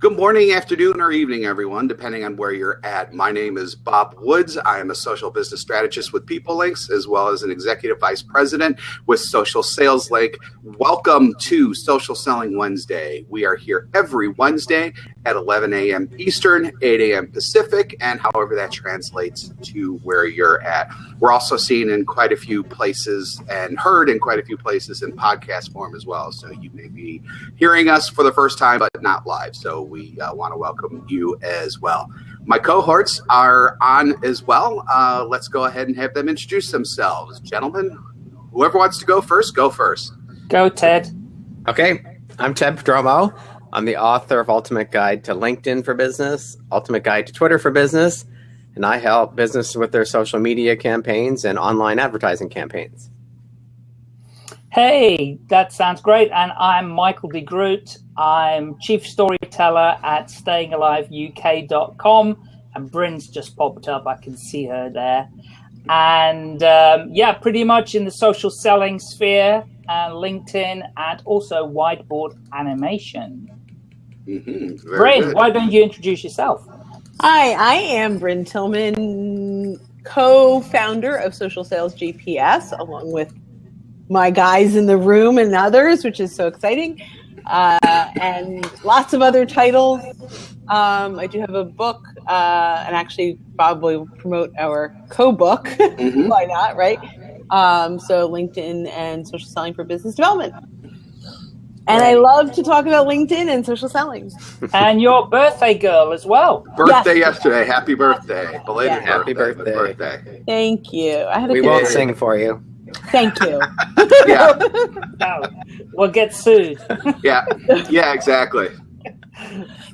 Good morning, afternoon, or evening, everyone, depending on where you're at. My name is Bob Woods. I am a social business strategist with PeopleLinx, as well as an executive vice president with Social Sales Link. Welcome to Social Selling Wednesday. We are here every Wednesday at 11 a.m. Eastern, 8 a.m. Pacific, and however that translates to where you're at. We're also seen in quite a few places and heard in quite a few places in podcast form as well. So you may be hearing us for the first time, but not live. So we uh, want to welcome you as well. My cohorts are on as well. Uh, let's go ahead and have them introduce themselves. Gentlemen, whoever wants to go first, go first. Go, Ted. Okay, I'm Ted Prodromou. I'm the author of Ultimate Guide to LinkedIn for Business, Ultimate Guide to Twitter for Business, and I help businesses with their social media campaigns and online advertising campaigns. Hey, that sounds great. And I'm Michael de Groot. I'm chief storyteller at stayingaliveuk.com. And Brynne's just popped up. I can see her there. And um, yeah, pretty much in the social selling sphere, uh, LinkedIn, and also whiteboard animation. Mm-hmm. Brynne, why don't you introduce yourself? Hi, I am Bryn Tillman, co-founder of Social Sales GPS, along with my guys in the room and others, which is so exciting. Uh, and lots of other titles. Um, I do have a book, uh, and actually, Bob will promote our co-book. Mm-hmm. Why not, right? Um, so LinkedIn and social selling for business development. And I love to talk about LinkedIn and social selling. and your birthday girl as well. Birthday yes. yesterday. Happy birthday. Belated yeah. Happy birthday. birthday. birthday. Thank you. I had a we won't day. sing for you. Thank you. yeah. No, we'll get sued. yeah. Yeah, exactly.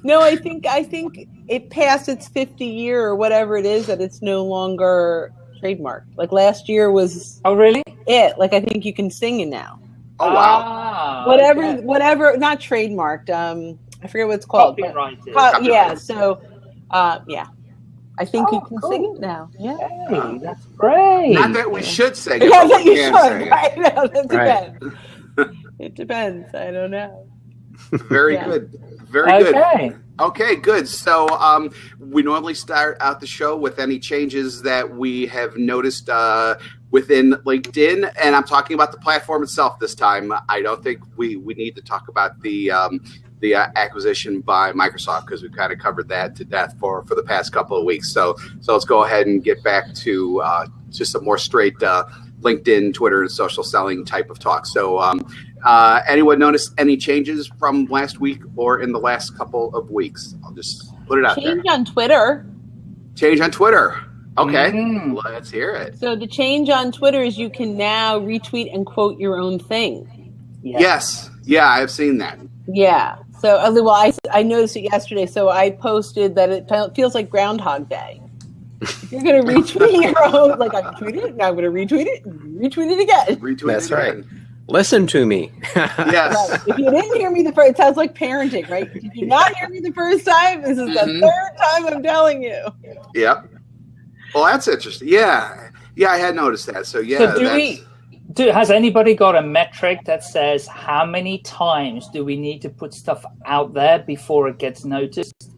No, I think I think it passed its 50 year or whatever it is that it's no longer trademarked. Like last year was Oh really? It. Like I think you can sing it now. Oh wow. Ah, whatever okay. whatever not trademarked. Um I forget what it's called. Copyrighted. Co- yeah, so uh yeah. I think oh, you can cool. sing it now. Yeah, hey, that's great. Not that we should sing it. Yeah, that you should. Right? No, that depends. Right. it depends. I don't know. Very yeah. good. Very okay. good. Okay, good. So um, we normally start out the show with any changes that we have noticed uh, within LinkedIn, and I'm talking about the platform itself this time. I don't think we we need to talk about the um, the uh, acquisition by Microsoft because we've kind of covered that to death for for the past couple of weeks. So so let's go ahead and get back to uh, just a more straight uh, LinkedIn, Twitter, and social selling type of talk. So um, uh, anyone notice any changes from last week or in the last couple of weeks? I'll just put it out change there. on Twitter. Change on Twitter. Okay, mm-hmm. let's hear it. So the change on Twitter is you can now retweet and quote your own thing. Yes. yes. Yeah, I've seen that. Yeah. So, uh, well, I, I noticed it yesterday. So I posted that it feels like Groundhog Day. You're going to retweet your own, like I tweeted it, now I'm going to retweet it, retweet it again. Retweet That's it right. Listen to me. yes. Right. If you didn't hear me the first, it sounds like parenting, right? Did you not hear me the first time? This is mm-hmm. the third time I'm telling you. Yep. Well, that's interesting. Yeah. Yeah, I had noticed that. So, yeah. So do we do, has anybody got a metric that says how many times do we need to put stuff out there before it gets noticed?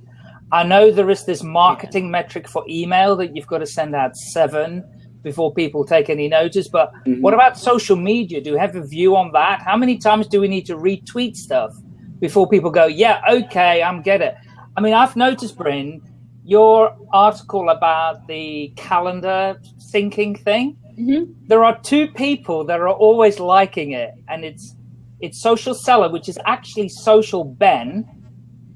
I know there is this marketing yeah. metric for email that you've got to send out seven before people take any notice. But mm-hmm. what about social media? Do you have a view on that? How many times do we need to retweet stuff before people go, yeah, okay, I'm get it? I mean, I've noticed, Brynne, your article about the calendar syncing thing Mm-hmm. There are two people that are always liking it, and it's it's Social Seller, which is actually Social Ben,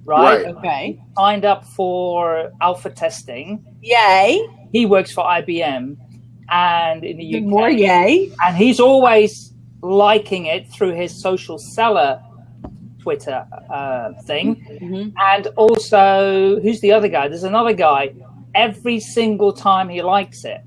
right? right? Okay. Signed up for alpha testing. Yay! He works for IBM, and in the UK. More yay! And he's always liking it through his Social Seller Twitter uh, thing, mm-hmm. and also who's the other guy? There's another guy. Every single time he likes it,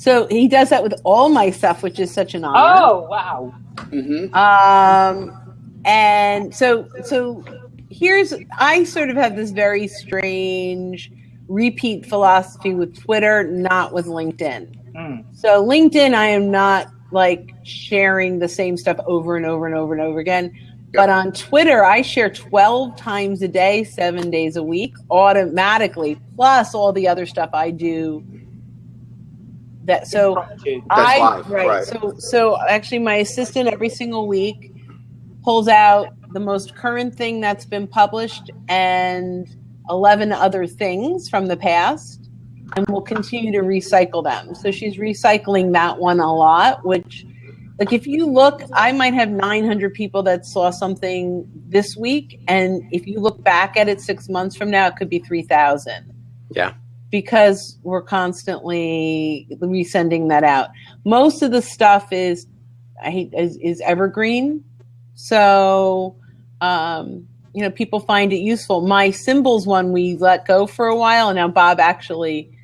so he does that with all my stuff, which is such an honor. Oh wow! Mm-hmm. Um, and so so here's I sort of have this very strange repeat philosophy with Twitter, not with LinkedIn. Mm. So LinkedIn, I am not like sharing the same stuff over and over and over and over again. But on Twitter, I share 12 times a day, seven days a week, automatically, plus all the other stuff I do. That so I live, right, right. so so actually my assistant every single week pulls out the most current thing that's been published and 11 other things from the past and we'll continue to recycle them. So she's recycling that one a lot which like if you look I might have 900 people that saw something this week and if you look back at it 6 months from now it could be 3000 Yeah. Because we're constantly resending that out. Most of the stuff is I hate is, is evergreen, so um, you know people find it useful. My symbols one we let go for a while, and now Bob actually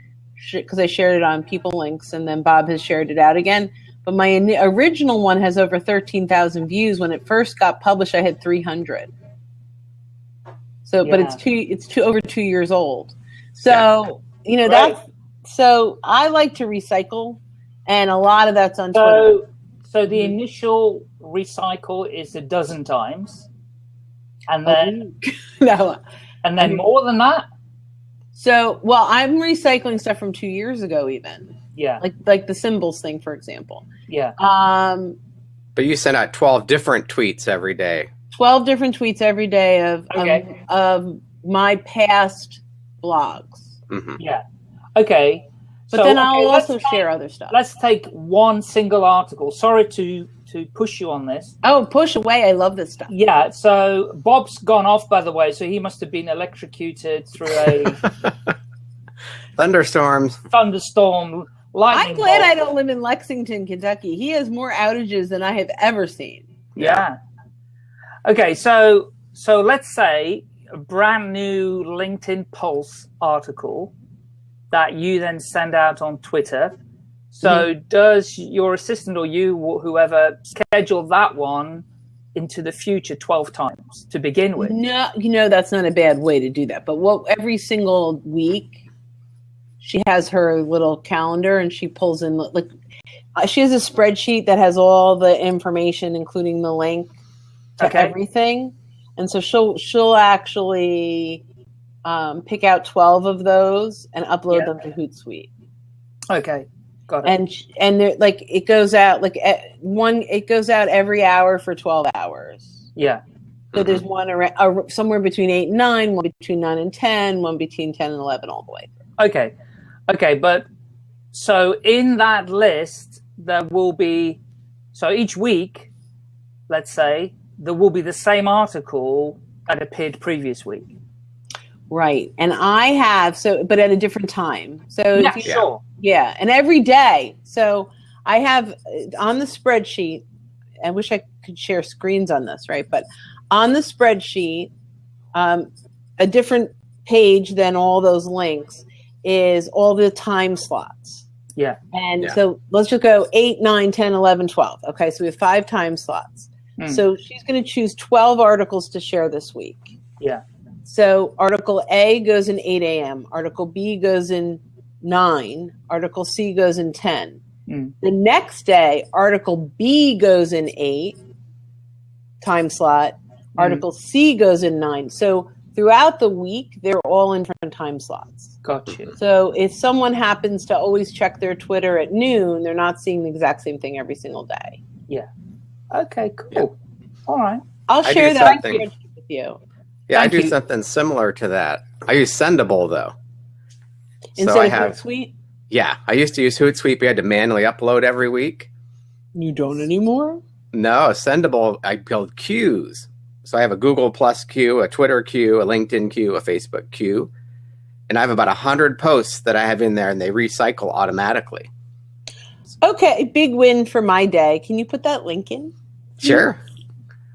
because I shared it on PeopleLinx, and then Bob has shared it out again. But my original one has over thirteen thousand views. When it first got published, I had three hundred. So, but it's two it's two over two years old. So you know that's so I like to recycle, and a lot of that's on Twitter. So, so the Mhm. initial recycle is a dozen times, and then no, and then more than that. so well, I'm recycling stuff from two years ago, even Yeah, like like the symbols thing, for example. yeah. Um, But you send out 12 different tweets every day. twelve different tweets every day of Okay. of, of my past blogs, hmm Yeah. Okay. but So, then okay, I'll let's also take- share other stuff. Let's take one single article. Sorry to to push you on this. Oh, push away! I love this stuff. Yeah. So Bob's gone off, by the way. So he must have been electrocuted through a Thunderstorms. thunderstorm. Lightning I'm glad bolt. I don't live in Lexington, Kentucky. He has more outages than I have ever seen. Yeah. Okay, so so let's say a brand new LinkedIn Pulse article that you then send out on Twitter. So does your assistant or you or whoever schedule that one into the future 12 times to begin with? No, you know that's not a bad way to do that. But what every single week, she has her little calendar and she pulls in like uh, she has a spreadsheet that has all the information, including the link to Okay. everything. And so she'll she'll actually um, pick out twelve of those and upload Yeah. them to Hootsuite. Okay. Got it. And and they're, like it goes out like one it goes out every hour for twelve hours. yeah. So there's one around, uh, somewhere between eight and nine, one between nine and ten, one between ten and eleven, all the way. Okay. Okay, but so in that list there will be so each week, let's say, there will be the same article that appeared previous week. Right, and I have so, but at a different time. So Yeah, if you- sure. yeah, and every day. So I have uh, on the spreadsheet. I wish I could share screens on this, right? But on the spreadsheet, um, a different page than all those links is all the time slots. Yeah. And Yeah. so let's just go 8, 9, 10, 11, 12. Okay, so we have five time slots. Hmm. So she's going to choose 12 articles to share this week. Yeah. So article A goes in 8 a.m., article B goes in 9, article C goes in 10. Hmm. The next day, article B goes in 8 time slot, Hmm. article C goes in 9. So throughout the week, they're all in different time slots. Got you. So if someone happens to always check their Twitter at noon, they're not seeing the exact same thing every single day. Okay, cool. All right. I'll I share that with you. Yeah, I do you. something similar to that. I use Sendible though. Instead so I of have Hootsuite, yeah. I used to use Hootsuite. We had to manually upload every week. you don't anymore. No, Sendible. I build queues. So I have a Google Plus queue, a Twitter queue, a LinkedIn queue, a Facebook queue, and I have about a hundred posts that I have in there, and they recycle automatically. Okay, big win for my day. Can you put that link in? Sure.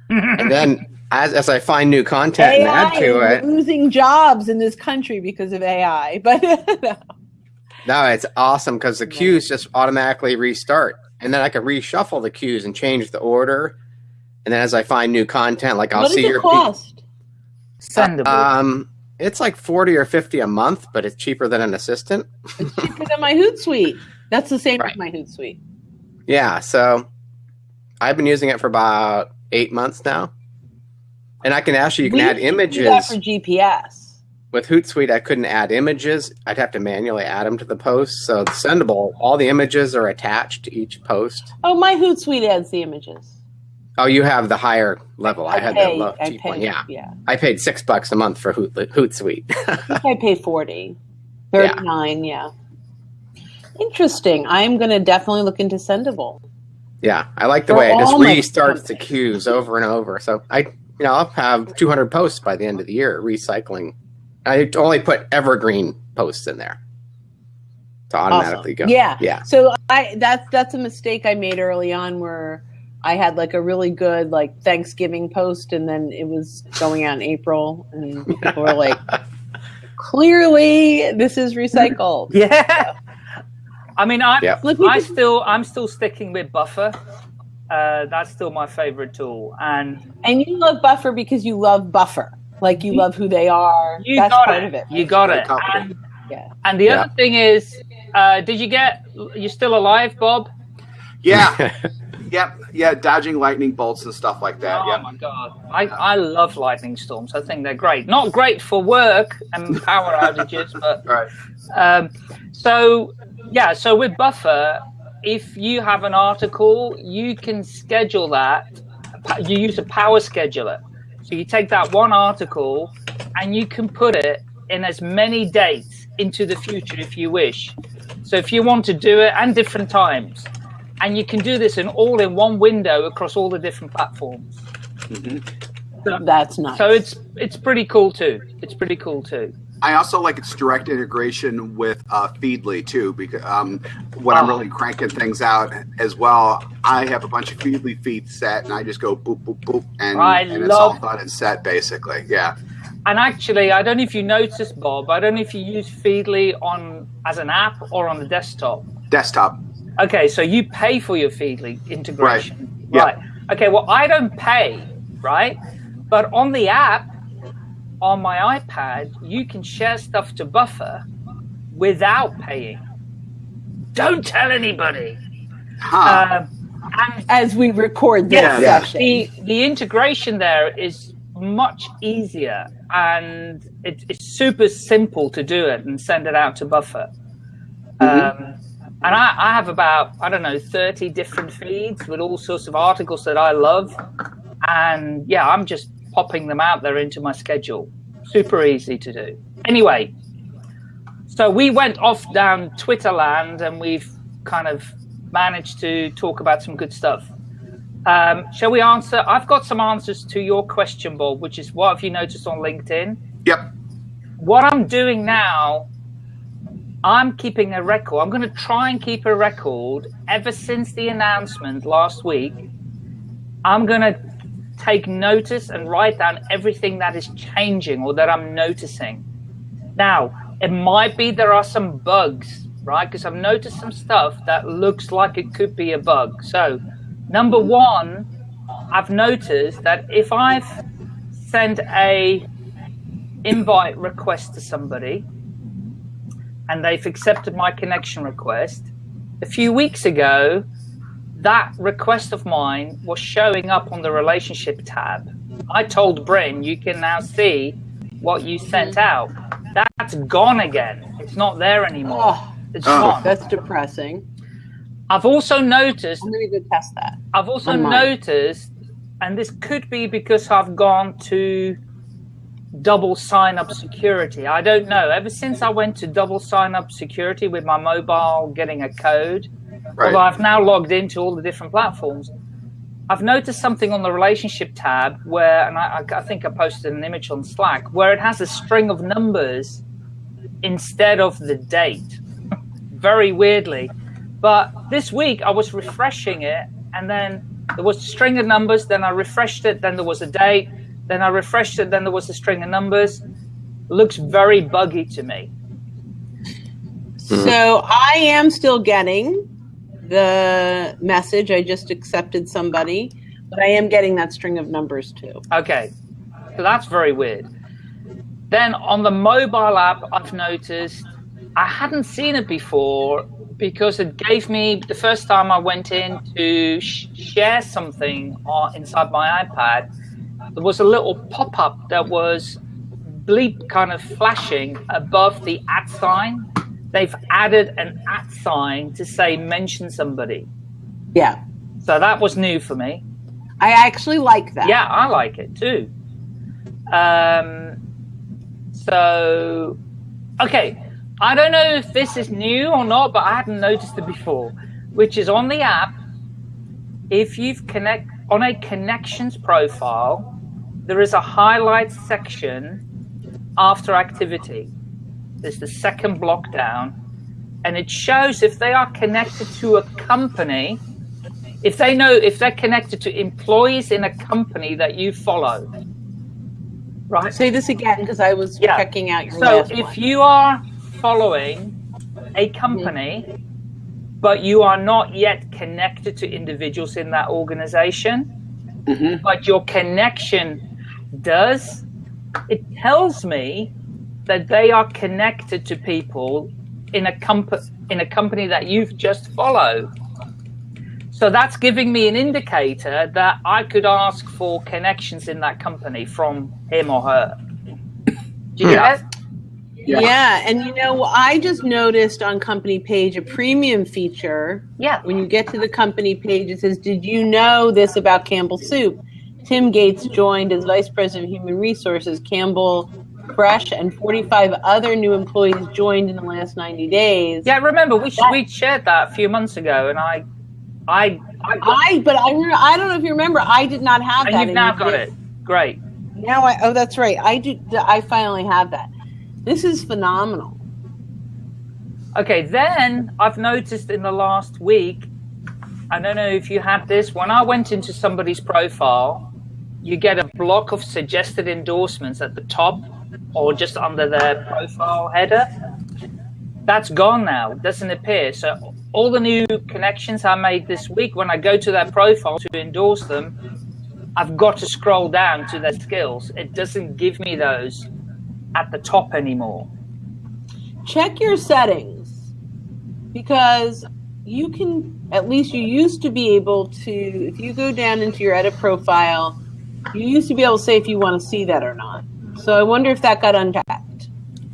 and then as as I find new content and add to it, losing jobs in this country because of AI. But no, no, it's awesome because the queues just automatically restart, and then I can reshuffle the queues and change the order. And then as I find new content, like I'll what see it your cost? Sendible. Um, it's like forty or fifty a month, but it's cheaper than an assistant. It's cheaper than my Hootsuite. That's the same Right. as my Hootsuite. Yeah, so I've been using it for about eight months now. And I can actually you can We add that for GPS. with Hootsuite. I couldn't add images. I'd have to manually add them to the post. So it's Sendible. All the images are attached to each post. Oh, my Hootsuite adds the images. Oh, you have the higher level. I, had pay, the low I cheap one. Yeah, yeah. I paid six bucks a month for Hoot, Hootsuite. I think I pay 40. 39, yeah. Interesting. I am going to definitely look into Sendible. yeah, I like the way it just restarts the queues over and over. So I, you know, I'll have 200 posts by the end of the year recycling. I only put evergreen posts in there to automatically Awesome. go. Yeah. yeah. So I that's that's a mistake I made early on where I had like a really good like Thanksgiving post and then it was going out in April and people were like clearly this is recycled. Yeah. I mean, I Yeah. Let I still I'm still sticking with Buffer. Uh, that's still my favorite tool, and And you love Buffer because you love Buffer. Like you love who they are. you that's got part it. of it. You got it. And, Yeah. and the Yeah. other thing is, uh, did you get? You're still alive, Bob? Yeah, yep, yeah, dodging lightning bolts and stuff like that. oh Yep. my god, I, I love lightning storms. I think they're great. Not great for work and power outages, but right. Um, so yeah, so with Buffer, if you have an article, you can schedule that. You use a power scheduler. So you take that one article and you can put it in as many dates into the future if you wish. So if you want to do it and different times, and you can do this in all in one window across all the different platforms. Mm-hmm. That's nice. So it's it's pretty cool too. It's pretty cool too. I also like its direct integration with uh, Feedly too, because um, when I'm Oh. really cranking things out as well, I have a bunch of Feedly feeds set, and I just go boop boop boop, and, I and it's all done and set basically. Yeah, And actually, I don't know if you noticed, Bob. I don't know if you use Feedly on as an app or on the desktop. desktop. Okay, so you pay for your Feedly integration, Yeah. right? Okay, well, I don't pay, right? But on the app, on my iPad, you can share stuff to Buffer without paying. Don't tell anybody. Huh. Um, and as we record this Yeah. Yeah. session. the the integration there is much easier and it, it's super simple to do it and send it out to buffer um, and I, I have about i don't know 30 different feeds with all sorts of articles that i love and yeah i'm just popping them out there into my schedule super easy to do anyway so we went off down twitter land and we've kind of managed to talk about some good stuff um, shall we answer? I've got some answers to your question, Bob, which is what have you noticed on LinkedIn? Yep. What I'm doing now, I'm keeping a record. I'm going to try and keep a record ever since the announcement last week. I'm going to take notice and write down everything that is changing or that I'm noticing. Now, it might be there are some bugs, right? Because I've noticed some stuff that looks like it could be a bug. So, number one, I've noticed that if I've sent a invite request to somebody and they've accepted my connection request, a few weeks ago, that request of mine was showing up on the relationship tab. I told Brynne, you can now see what you sent mm-hmm. out. That's gone again. It's not there anymore. Oh, It's Oh. gone. that's depressing. I've also noticed I'm going to test that. I've also noticed, and this could be because I've gone to double sign up security. I don't know. Ever since I went to double sign up security with my mobile getting a code, Right. although I've now logged into all the different platforms, I've noticed something on the relationship tab where, and I, I think I posted an image on Slack, where it has a string of numbers instead of the date. Very weirdly. But this week I was refreshing it, and then there was a string of numbers. Then I refreshed it. Then there was a date. Then I refreshed it. Then there was a string of numbers. Looks very buggy to me. So I am still getting the message. I just accepted somebody, but I am getting that string of numbers too. Okay, so that's very weird. Then on the mobile app, I've noticed I hadn't seen it before because it gave me the first time I went in to sh- share something on, inside my iPad. there was a little pop up that was bleep kind of flashing above the at sign. They've added an at sign to say mention somebody. Yeah. So that was new for me. I actually like that. Yeah, I like it too. Um, so, okay, I don't know if this is new or not, but I hadn't noticed it before. Which is on the app. If you've connect on a connections profile, there is a highlight section after activity. There's the second block down, and it shows if they are connected to a company if they know if they're connected to employees in a company that you follow right Say this again because I was Yeah. checking out your so last if one. you are following a company but you are not yet connected to individuals in that organization Mhm. but your connection does it tells me that they are connected to people in a comp- in a company that you've just followed so that's giving me an indicator that I could ask for connections in that company from him or her. Do you Yeah. get it? Yeah. Yeah. and you know, I just noticed on company page a premium feature. Yeah. When you get to the company page, it says, "Did you know this about Campbell Soup?" Tim Gates joined as vice president of human resources. Campbell Fresh and 45 other new employees joined in the last 90 days. Yeah, remember we we shared that a few months ago, and I, I, I I, but I, I don't know if you remember, I did not have and that. you've now got it. Great. Now I, oh, that's right. I do. I finally have that. This is phenomenal. Okay, then I've noticed in the last week, I don't know if you had this, when I went into somebody's profile, you get a block of suggested endorsements at the top or just under their profile header. That's gone now, it doesn't appear. So all the new connections I made this week, when I go to their profile to endorse them, I've got to scroll down to their skills. It doesn't give me those at the top anymore. check your settings because you can at least you used to be able to if you go down into your edit profile you used to be able to say if you want to see that or not so i wonder if that got untapped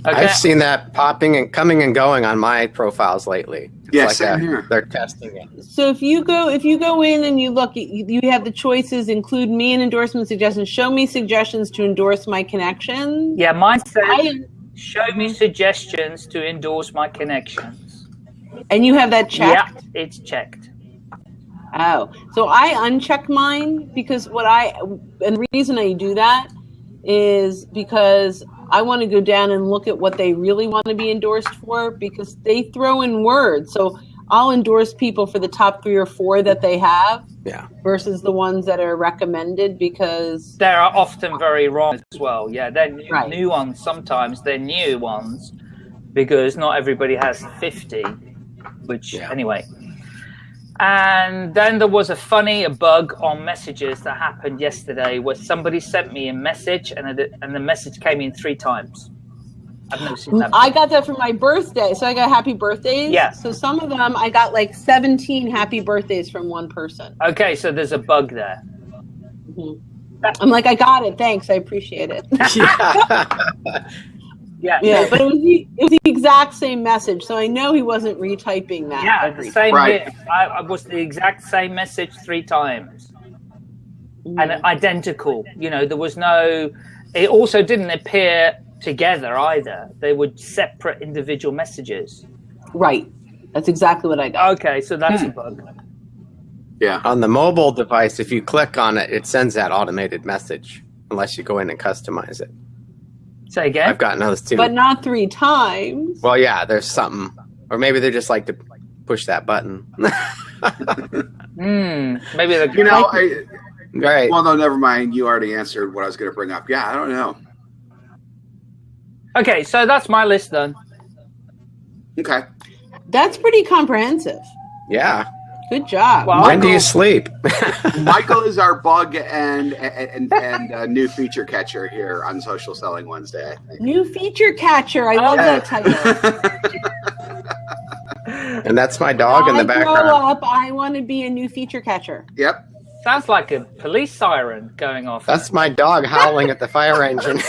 Okay. I've seen that popping and coming and going on my profiles lately. It's Yeah, like same a- here. They're testing it. so if you go if you go in and you look you, you have the choices include me in endorsement suggestions show me suggestions to endorse my connections Yeah, mine says I, show me suggestions to endorse my connections. and you have that checked Yeah, it's checked. Oh, so I uncheck mine because what I and the reason I do that is because I want to go down and look at what they really want to be endorsed for because they throw in words. So I'll endorse people for the top three or four that they have Yeah. versus the ones that are recommended because They are often very wrong as well. Yeah, they're new, Right. new ones. Sometimes they're new ones because not everybody has 50, which, Yeah. anyway. And then there was a funny a bug on messages that happened yesterday where somebody sent me a message and, it, and the message came in three times. I've never seen that. I got that for my birthday. So I got happy birthdays. Yeah. So some of them I got like 17 happy birthdays from one person. Okay, so there's a bug there. Mm-hmm. I'm like, I got it. Thanks. I appreciate it. yeah. Yeah, Yeah, but it was the, it was the exact same message, so I know he wasn't retyping that. Yeah, the same Right. here. I, I was the exact same message three times and mm. identical. You know, there was no. It also didn't appear together either. They were separate individual messages. right. That's exactly what I got. Okay, so that's hmm. a bug. Yeah. On the mobile device, if you click on it, it sends that automated message unless you go in and customize it. Say again. I've gotten those too. But not three times. well, yeah, there's something. Or maybe they just like to push that button. Hmm. Maybe the. You know, I, right. well, no, never mind. You already answered what I was going to bring up. Yeah, I don't know. Okay, so that's my list then. Okay. That's pretty comprehensive. yeah. Good job. Well, When do you sleep? Michael is our bug and and and uh, new feature catcher here on Social Selling Wednesday. New feature catcher. I love Yeah. that title. and that's my dog in the When I grow background. up, I want to be a new feature catcher. yep. Sounds like a police siren going off. That's my dog howling at the fire engine.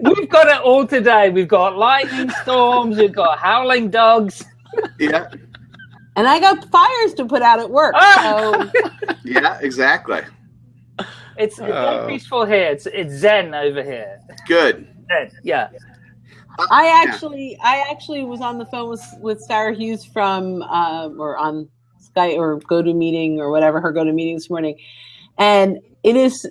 We've got it all today. We've got lightning storms. We've got howling dogs. Yeah, And I got fires to put out at work. Ah! So yeah, exactly. It's, it's very Oh. peaceful here. It's it's zen over here. Good. Zen. Yeah. I actually, I actually was on the phone with with Sarah Hughes from, uh, or on Skype or GoToMeeting or whatever her GoToMeeting this morning, and it is.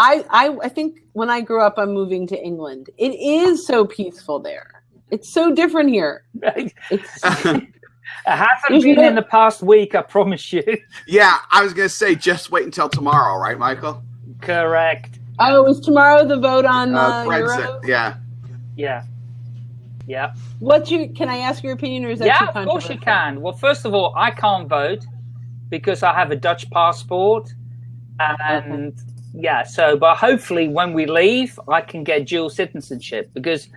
I, I I think when I grew up, I'm moving to England. It is so peaceful there. It's so different here. it It's hasn't If you been in the past week, I promise you. yeah, I was gonna say just wait until tomorrow, right, Michael? Correct. oh, is tomorrow the vote on uh, Uh, Euro? Brexit. Yeah. Yeah. Yeah. What's your? Can I ask your opinion, or is that Yeah, too of course you can. Well, first of all, I can't vote because I have a Dutch passport. And yeah, so, but hopefully when we leave, I can get dual citizenship because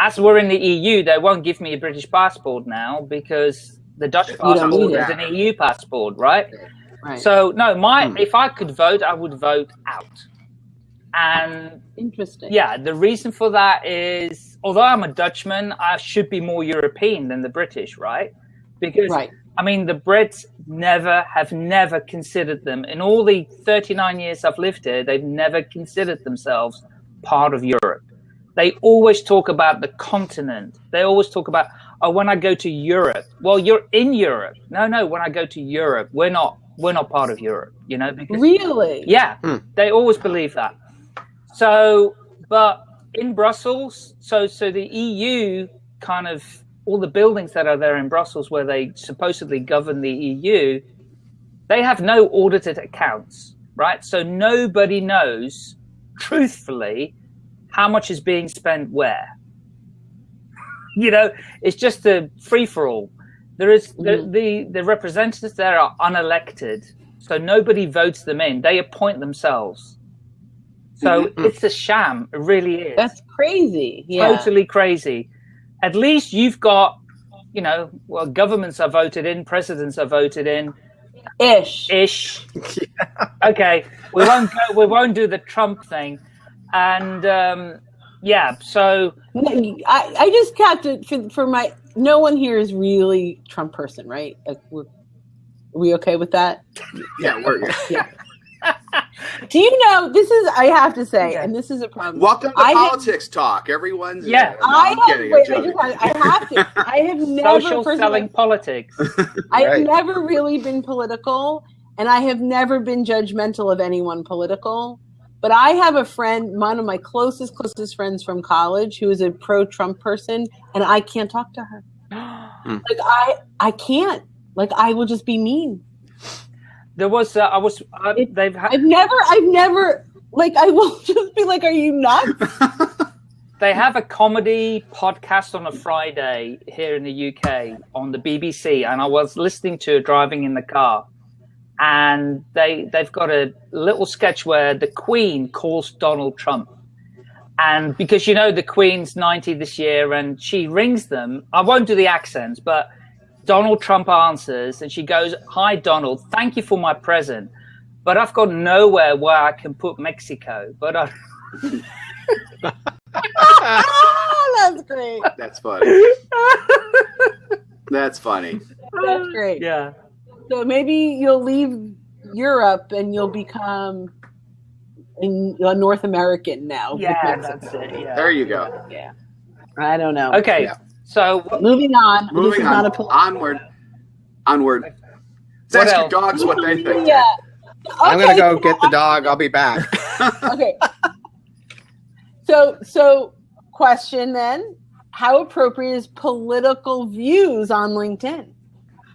as we're in the EU, they won't give me a British passport now because the Dutch passport is an EU passport, right? Right. So, no, my Hmm. if I could vote, I would vote out. And Interesting. yeah, the reason for that is although I'm a Dutchman, I should be more European than the British, right? Because Right. I mean, the Brits never have never considered them in all the 39 years I've lived here. They've never considered themselves part of Europe. They always talk about the continent. They always talk about, oh, when I go to Europe. Well, you're in Europe. No, no. When I go to Europe, we're not. We're not part of Europe. You know, because Really? yeah, Hmm. they always believe that. So, but in Brussels, so so the EU kind of all the buildings that are there in Brussels where they supposedly govern the EU, they have no audited accounts, right? So nobody knows truthfully how much is being spent where. You know, it's just a free for all. There is the, Mhm. the the representatives there are unelected, so nobody votes them in. They appoint themselves. So Mhm. it's a sham. It really is That's crazy. Yeah. totally crazy. At least you've got, you know, well, governments are voted in, presidents are voted in, Ish. ish. Okay, we won't go. We won't do the Trump thing, and um, yeah. So I, I just got to for, for my no one here is really Trump person, right? Like we're, are we okay with that? Yeah, we're Do you know this is I have to say, Okay. and this is a problem. welcome to I have- politics talk. Everyone's Yeah. No, I I'm have, kidding. I'm wait, I, joking. just, I have to. I have never social first selling politics. I have Right. never really been political, and I have never been judgmental of anyone political. But I have a friend, one of my closest, closest friends from college, who is a pro-Trump person, and I can't talk to her. Hmm. Like I, I can't. Like I will just be mean. There was. Uh, I was. Uh, It- they've. Ha- I've never, I've never. Like I will just be like, "Are you nuts?" They have a comedy podcast on a Friday here in the UK on the BBC, and I was listening to it driving in the car. And they they've got a little sketch where the Queen calls Donald Trump, and because you know the Queen's ninety this year, and she rings them. I won't do the accents, but Donald Trump answers, and she goes, "Hi, Donald. Thank you for my present, but I've got nowhere where I can put Mexico. But I." that's great. That's funny. That's funny. That's great. Yeah. So maybe you'll leave Europe and you'll become in uh, North American now. Yeah, that's it. Yeah. There you go. Yeah. I don't know. Okay, Yeah. So Moving on. Moving on. not a Onward. Onward. Let's What ask your dogs what they think. Yeah. I'm gonna go get the dog. I'll be back. okay. So, so question then: How appropriate is political views on LinkedIn?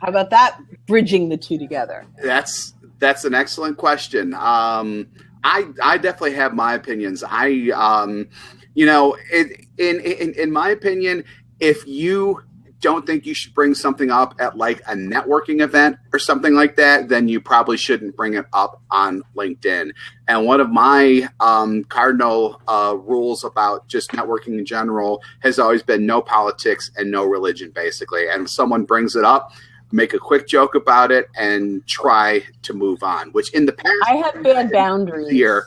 How about that? Bridging the two together. That's that's an excellent question. Um, I I definitely have my opinions. I um, you know, it, in in in my opinion, if you don't think you should bring something up at like a networking event or something like that, then you probably shouldn't bring it up on LinkedIn. And one of my um, cardinal uh, rules about just networking in general has always been no politics and no religion, basically. And if someone brings it up, make a quick joke about it, and try to move on. Which in the past, I have bad boundaries. Here,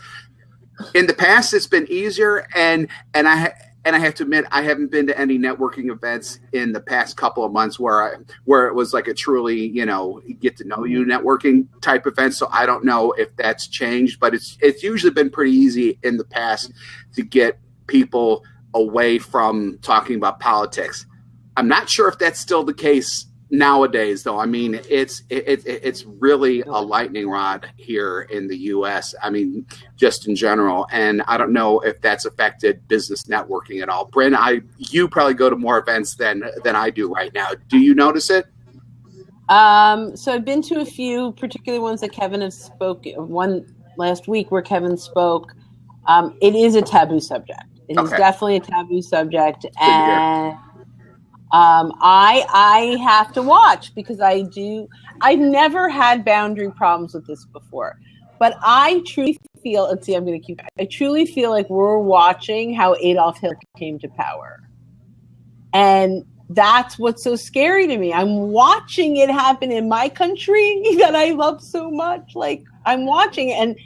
in the past, it's been easier, and and I and I have to admit, I haven't been to any networking events in the past couple of months where I where it was like a truly you know get to know you mm-hmm. networking type event. So I don't know if that's changed, but it's it's usually been pretty easy in the past to get people away from talking about politics. I'm not sure if that's still the case nowadays though i mean it's it, it, it's really a lightning rod here in the us i mean just in general and i don't know if that's affected business networking at all. Brynne i you probably go to more events than than i do right now. Do you notice it? Um so i've been to a few particular ones that kevin has spoken one last week where kevin spoke. Um it is a taboo subject. It is Okay. definitely a taboo subject and um, I I have to watch because I do. I've never had boundary problems with this before, but I truly feel. Let's see, I'm going to keep. I truly feel like we're watching how Adolf Hitler came to power, and that's what's so scary to me. I'm watching it happen in my country that I love so much. Like I'm watching and.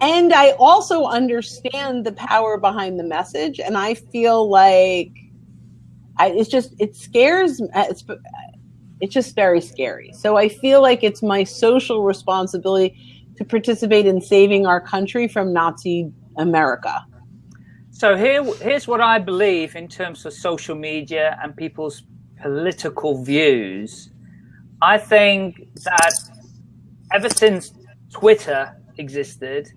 And I also understand the power behind the message, and I feel like I, it's just it scares uh, it's it's just very scary so i feel like it's my social responsibility to participate in saving our country from nazi america So here, here's what I believe in terms of social media and people's political views. I think that ever since Twitter existed,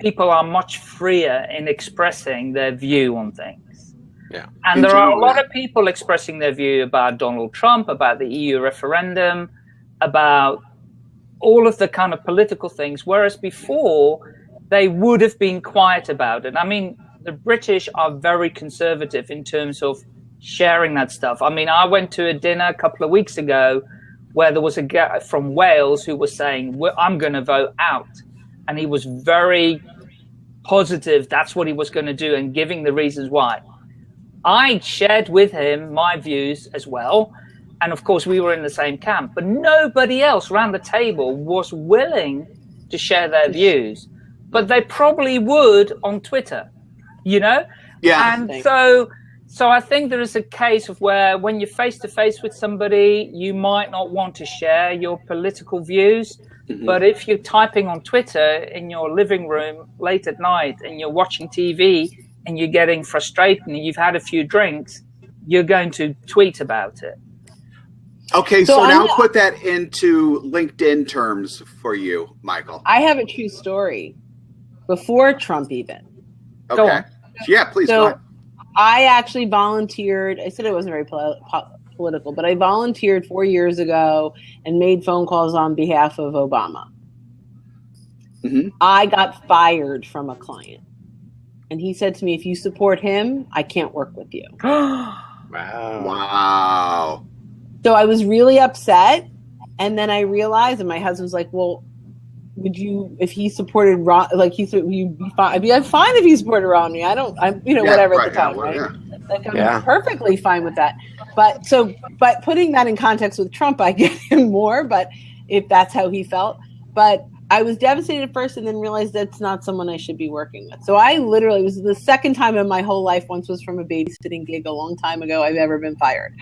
people are much freer in expressing their view on things. Yeah. And there are a lot of people expressing their view about Donald Trump, about the EU referendum, about all of the kind of political things, whereas before they would have been quiet about it. I mean, the British are very conservative in terms of sharing that stuff. I mean, I went to a dinner a couple of weeks ago where there was a guy from Wales who was saying, "Well, I'm going to vote out. And he was very positive that's what he was going to do and giving the reasons why. I shared with him my views as well. And of course, we were in the same camp, but nobody else around the table was willing to share their views. But they probably would on Twitter, you know? yeah and so so i think there is a case of where when you're face to face with somebody you might not want to share your political views Mhm. but if you're typing on twitter in your living room late at night and you're watching tv and you're getting frustrated and you've had a few drinks you're going to tweet about it. Okay so, So now not- put that into linkedin terms for you michael. I have a true story before trump even. Okay. On. yeah please so i actually volunteered i said it wasn't very pol- po- political but i volunteered four years ago and made phone calls on behalf of obama. Mhm. i got fired from a client and he said to me if you support him i can't work with you Wow. wow So I was really upset. And then I realized, and my husband's like, well, would you, if he supported Ron, like he said, you'd be fine. I'd be I'm fine if he supported Romney. I don't, I'm, you know, Yeah, whatever right, at the time, yeah, well, right? yeah. Like I'm Yeah. perfectly fine with that. But so, but putting that in context with Trump, I get him more, but if that's how he felt. But I was devastated at first and then realized that's not someone I should be working with. So I literally it was the second time in my whole life, once was from a babysitting gig a long time ago, I've ever been fired.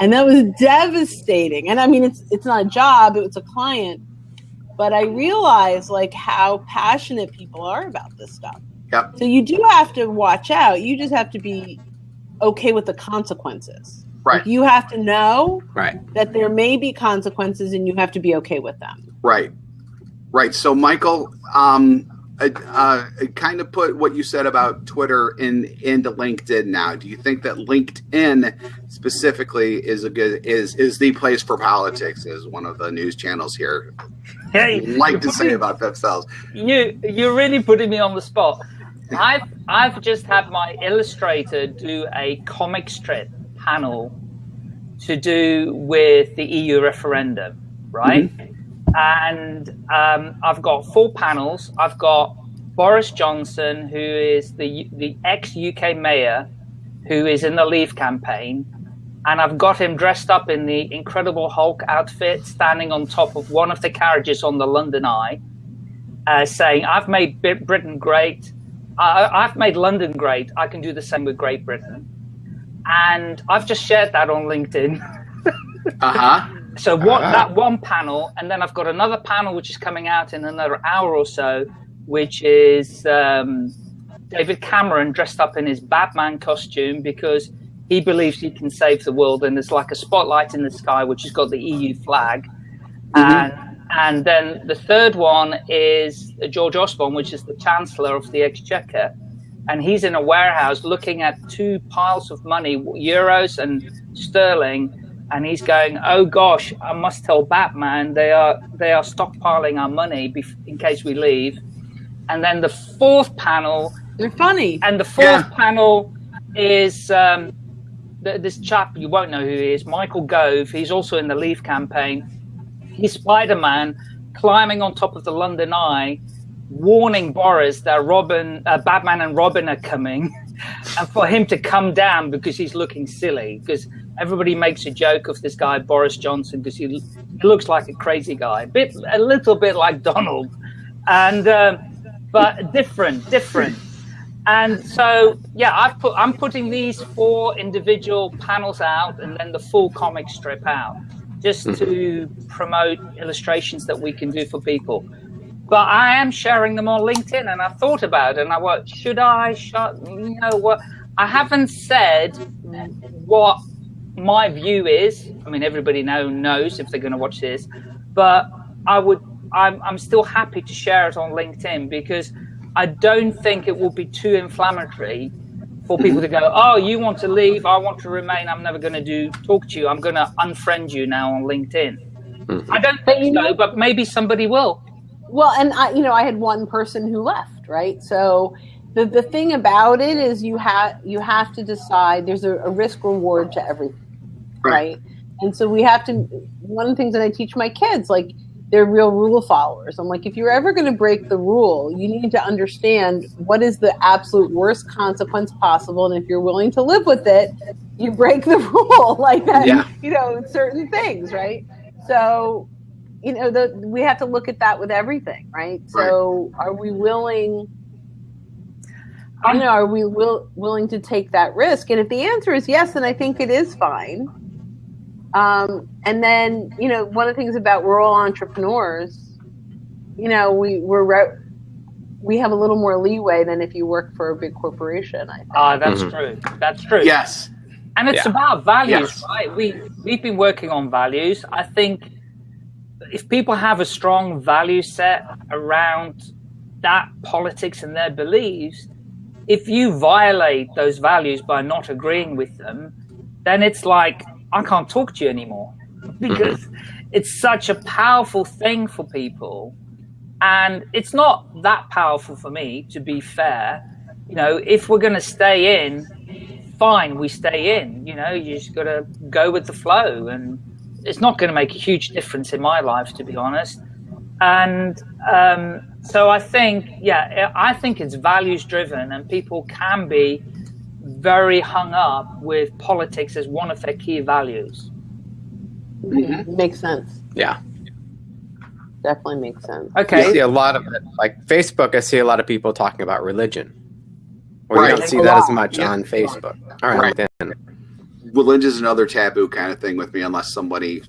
And that was devastating. And I mean it's it's not a job, it was a client. But I realized like how passionate people are about this stuff. Yep. So you do have to watch out. You just have to be okay with the consequences. Right. Like, you have to know Right. that there may be consequences and you have to be okay with them. Right, right. So, Michael, um, uh, uh, kind of put what you said about Twitter in into LinkedIn. Now, do you think that LinkedIn specifically is a good is is the place for politics? Is one of the news channels here hey like to say about themselves? you you're really putting me on the spot. I've I've just had my illustrator do a comic strip panel to do with the EU referendum, right? And um, I've got four panels. I've got Boris Johnson, who is the the ex UK mayor, who is in the Leave campaign, and I've got him dressed up in the Incredible Hulk outfit, standing on top of one of the carriages on the London Eye, uh, saying, "I've made Britain great. I, have made London great. I can do the same with Great Britain." And I've just shared that on LinkedIn. uh huh. So what uh-huh. that one panel, and then I've got another panel which is coming out in another hour or so, which is um, David Cameron dressed up in his Batman costume because he believes he can save the world, and there's like a spotlight in the sky which has got the EU flag, mm-hmm. and and then the third one is George Osborne, which is the Chancellor of the Exchequer, and he's in a warehouse looking at two piles of money, euros and sterling and he's going, "Oh gosh, I must tell Batman they are they are stockpiling our money in case we leave." And then the fourth panel, they're funny. And the fourth yeah. panel is um, th- this chap you won't know who he is, Michael Gove. He's also in the Leave campaign. He's Spider Man climbing on top of the London Eye, warning Boris that Robin, uh, Batman, and Robin are coming, and for him to come down because he's looking silly because everybody makes a joke of this guy Boris Johnson because he, he, looks like a crazy guy, a bit, a little bit like Donald, and um, but different, different. And so, yeah, I've put I'm putting these four individual panels out, and then the full comic strip out, just mm-hmm. to promote illustrations that we can do for people. But I am sharing them on LinkedIn, and I thought about it, and I what should I? Should, you know what? I haven't said what my view is, I mean, everybody now knows if they're going to watch this, but I would, I'm, I'm still happy to share it on LinkedIn because I don't think it will be too inflammatory for people to go, oh, you want to leave, I want to remain, I'm never going to do talk to you, I'm going to unfriend you now on LinkedIn. Mm-hmm. I don't think so, but maybe somebody will. Well, and I, you know, I had one person who left, right? So the, the thing about it is you have you have to decide. There's a, a risk reward to everything right. And so we have to. One of the things that I teach my kids, like they're real rule followers. I'm like, if you're ever going to break the rule, you need to understand what is the absolute worst consequence possible, and if you're willing to live with it, you break the rule like that. Yeah. You know, certain things, right? So, you know, the, we have to look at that with everything, right? So, are we willing? I don't know. Are we will, willing to take that risk? And if the answer is yes, then I think it is fine. Um, and then, you know, one of the things about rural entrepreneurs, you know, we we're re- we have a little more leeway than if you work for a big corporation. I think. Ah, that's mm-hmm. true. That's true. Yes. And it's yeah. about values, yes. right? We we've been working on values. I think if people have a strong value set around that politics and their beliefs, if you violate those values by not agreeing with them, then it's like I can't talk to you anymore because it's such a powerful thing for people. And it's not that powerful for me, to be fair. You know, if we're going to stay in, fine, we stay in. You know, you just got to go with the flow. And it's not going to make a huge difference in my life, to be honest. And um, so I think, yeah, I think it's values driven, and people can be very hung up with politics as one of their key values. Mm-hmm. Makes sense. Yeah. Definitely makes sense. Okay. I see a lot of it. Like Facebook, I see a lot of people talking about religion. Or right. you don't see that as much yeah. on Facebook. All right, right. then. Religion is another taboo kind of thing with me, unless somebody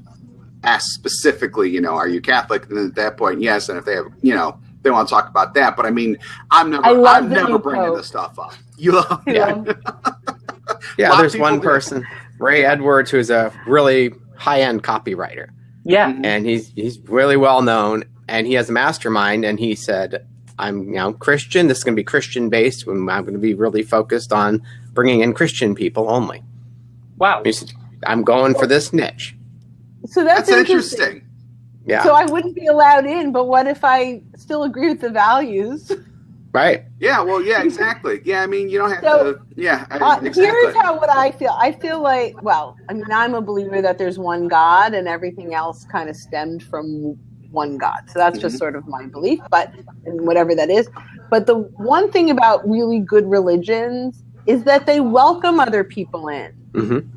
asks specifically, you know, are you Catholic? And at that point, yes. And if they have, you know, they want to talk about that. But I mean, I'm never, I'm never bringing this stuff up. You love, yeah, yeah. There's one person, Ray Edwards, who's a really high-end copywriter. Yeah, mm-hmm. and he's he's really well known, and he has a mastermind, and he said, "I'm you know Christian. This is going to be Christian based. I'm going to be really focused on bringing in Christian people only." Wow. I'm going for this niche. So that's, that's interesting. interesting. Yeah. So I wouldn't be allowed in, but what if I still agree with the values? Right. Yeah. Well. Yeah. Exactly. Yeah. I mean, you don't have so, to. Yeah. Uh, exactly. Here's how what I feel. I feel like. Well, I mean, I'm a believer that there's one God, and everything else kind of stemmed from one God. So that's mm-hmm. just sort of my belief. But whatever that is. But the one thing about really good religions is that they welcome other people in. Mm-hmm.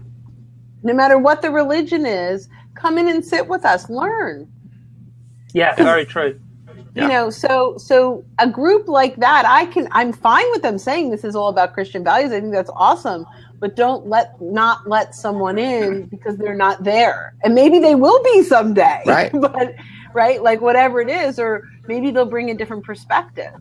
no matter what the religion is, come in and sit with us, learn. Yeah, very true. Yeah. You know, so so a group like that, I can I'm fine with them saying this is all about Christian values. I think that's awesome. But don't let not let someone in because they're not there. And maybe they will be someday. Right. but right, like whatever it is, or maybe they'll bring a different perspective.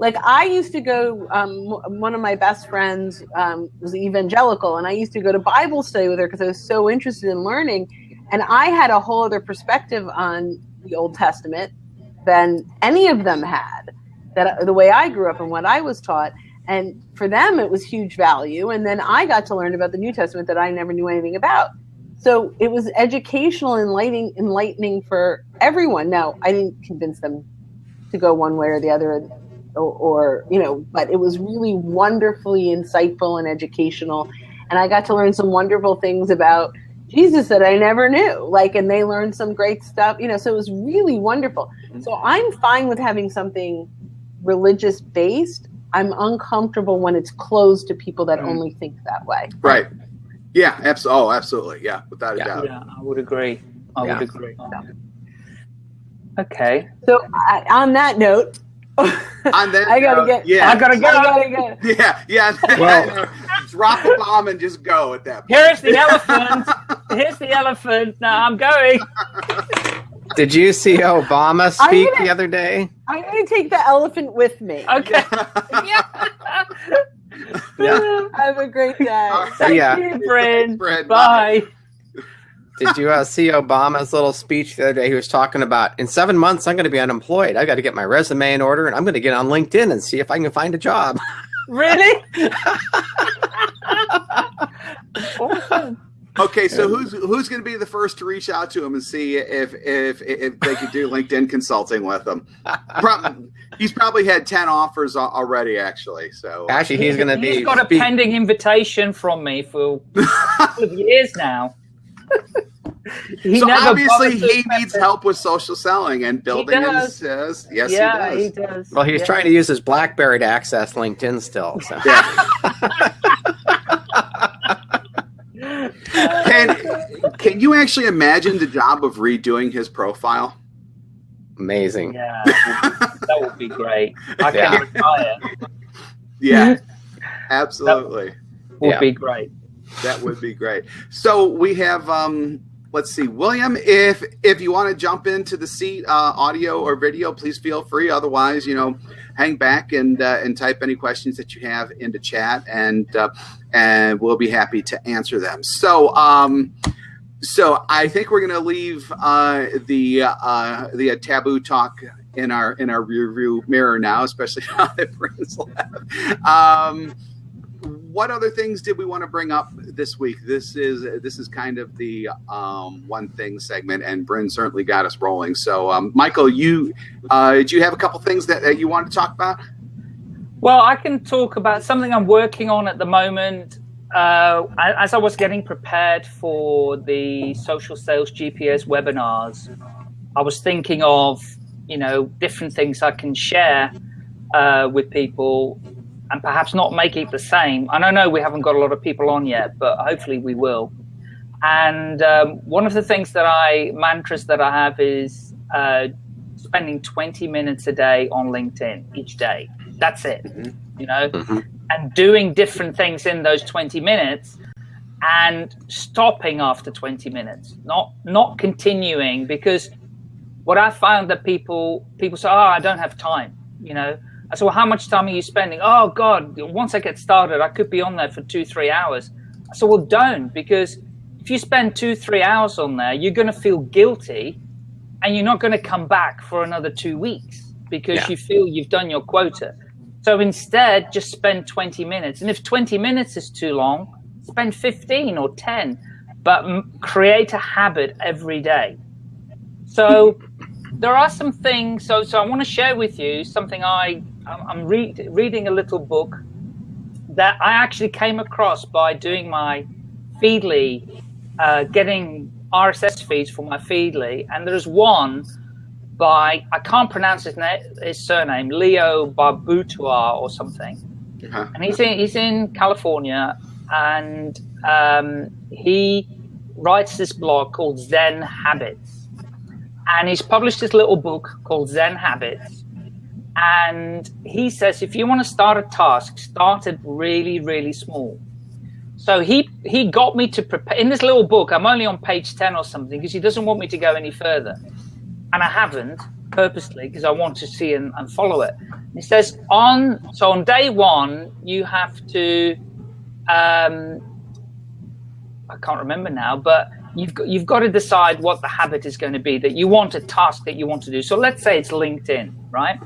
Like I used to go. Um, one of my best friends um, was evangelical, and I used to go to Bible study with her because I was so interested in learning. And I had a whole other perspective on the Old Testament than any of them had. That the way I grew up and what I was taught, and for them it was huge value. And then I got to learn about the New Testament that I never knew anything about. So it was educational, enlightening, enlightening for everyone. Now I didn't convince them to go one way or the other, or, or you know, but it was really wonderfully insightful and educational, and I got to learn some wonderful things about Jesus that I never knew. Like, and they learned some great stuff, you know, so it was really wonderful. Mm-hmm. So I'm fine with having something religious based. I'm uncomfortable when it's closed to people that mm-hmm. only think that way. Right. Yeah. Abs- oh, absolutely. Yeah. Without a Yeah. doubt. Yeah, I would agree. I Yeah. would agree. Okay. So I, on that note, On that I gotta note, get. Yeah. I gotta go. I gotta go. Yeah. Yeah. Well- drop a bomb and just go at that. point. Here's the elephant. Here's the elephant. Now I'm going. Did you see Obama speak gonna- the other day? I'm gonna take the elephant with me. Okay. yeah. Yeah. Have a great day. Thank Yeah. you, Brynne. Brynne, Bye. Did you uh, see Obama's little speech the other day? He was talking about in seven months I'm going to be unemployed. I got to get my resume in order, and I'm going to get on LinkedIn and see if I can find a job. Really? Okay, so who's who's going to be the first to reach out to him and see if if if they could do LinkedIn consulting with him? Prob- he's probably had ten offers already, actually. So Actually, he's going to be. He's got a pending invitation from me for a couple of years now. He so never obviously he needs it. help with social selling and building does. his. Yes, yeah, he he does. does. well, he's Yeah. trying to use his BlackBerry to access LinkedIn still. So. Yeah. can can you actually imagine the job of redoing his profile? Amazing. Yeah, that would be great. I Yeah. can retire. Yeah, absolutely. Would Yeah. be great. That would be great. So we have um let's see, William, if if you want to jump into the seat uh, audio or video, please feel free. Otherwise, you know, hang back and uh, and type any questions that you have into chat and uh, and we'll be happy to answer them. So um so I think we're going to leave uh, the uh, the taboo talk in our in our rear view mirror now, especially now that Brynne's left. Um, what other things did we want to bring up this week? This is this is kind of the um, one thing segment, and Brynne certainly got us rolling. So, um, Michael, you uh, did you have a couple things that, that you want to talk about? Well, I can talk about something I'm working on at the moment. Uh, as I was getting prepared for the social sales GPS webinars, I was thinking of you know different things I can share uh, with people, and perhaps not make it the same. And I know we haven't got a lot of people on yet, but hopefully we will. And um, one of the things that I mantras that I have is uh, spending 20 minutes a day on LinkedIn each day. That's it. You know, Mhm. and doing different things in those 20 minutes and stopping after 20 minutes not not continuing because what i found that people people say oh i don't have time you know i said well how much time are you spending oh god once i get started i could be on there for two three hours i said well don't because if you spend two three hours on there you're going to feel guilty and you're not going to come back for another two weeks because Yeah. you feel you've done your quota so instead, just spend 20 minutes. And if 20 minutes is too long, spend 15 or 10, but m- create a habit every day. So there are some things. So, so I want to share with you something I, I'm I'm read, reading a little book that I actually came across by doing my Feedly, uh, getting RSS feeds for my Feedly. And there's one by I can't pronounce his name, his surname, Leo Barbutois or something, Uh-huh. and he's in he's in California, and um, he writes this blog called Zen Habits. And he's published this little book called Zen Habits. And he says if you want to start a task, start it really, really small. So he he got me to prepare in this little book. I'm only on page 10 or something because he doesn't want me to go any further. And I haven't purposely because I want to see and, and follow it. He says on so on day one you have to um, I can't remember now, but you've got, you've got to decide what the habit is going to be that you want a task that you want to do. So let's say it's LinkedIn, right?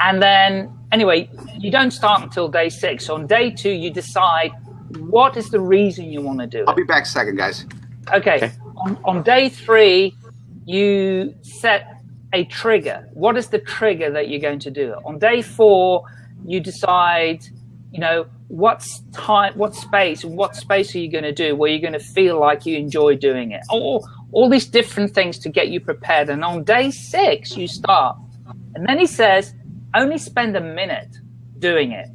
And then anyway, you don't start until day six. So on day two, you decide what is the reason you want to do it. I'll be back second, guys. Okay. okay. On, on day three, you set a trigger. What is the trigger that you're going to do it? On day four, you decide, you know, what's time, what space, what space are you going to do where you're going to feel like you enjoy doing it? All, all these different things to get you prepared. And on day six, you start. And then he says, only spend a minute doing it.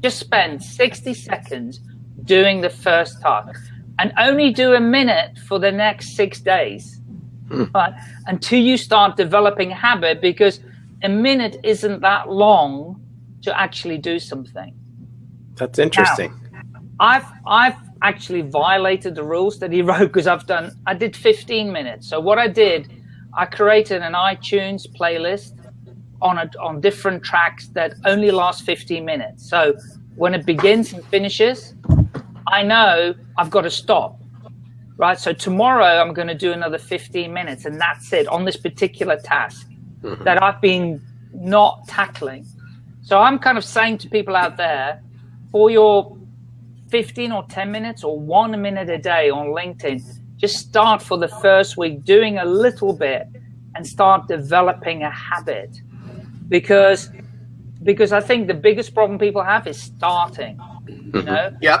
Just spend 60 seconds doing the first task and only do a minute for the next six days hmm. right, until you start developing habit because a minute isn't that long to actually do something. That's interesting. Now, I've I've actually violated the rules that he wrote because I've done I did 15 minutes. So what I did, I created an iTunes playlist on a, on different tracks that only last 15 minutes. So when it begins and finishes, I know I've got to stop. Right. So tomorrow I'm going to do another 15 minutes and that's it on this particular task mm-hmm. that I've been not tackling. So I'm kind of saying to people out there, for your 15 or 10 minutes or one minute a day on LinkedIn, just start for the first week doing a little bit and start developing a habit because because I think the biggest problem people have is starting. You mm-hmm. know, yep.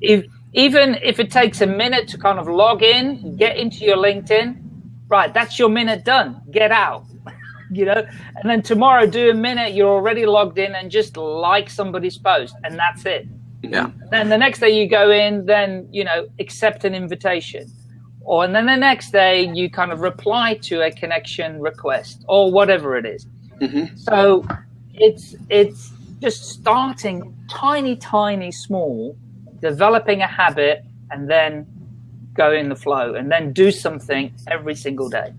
If, even if it takes a minute to kind of log in, get into your LinkedIn, right? That's your minute done. Get out. you know, and then tomorrow do a minute. You're already logged in and just like somebody's post, and that's it. Yeah. Then the next day you go in, then you know, accept an invitation or and then the next day you kind of reply to a connection request or whatever it is. Mm-hmm. So it's it's just starting tiny, tiny, small, developing a habit, and then go in the flow, and then do something every single day.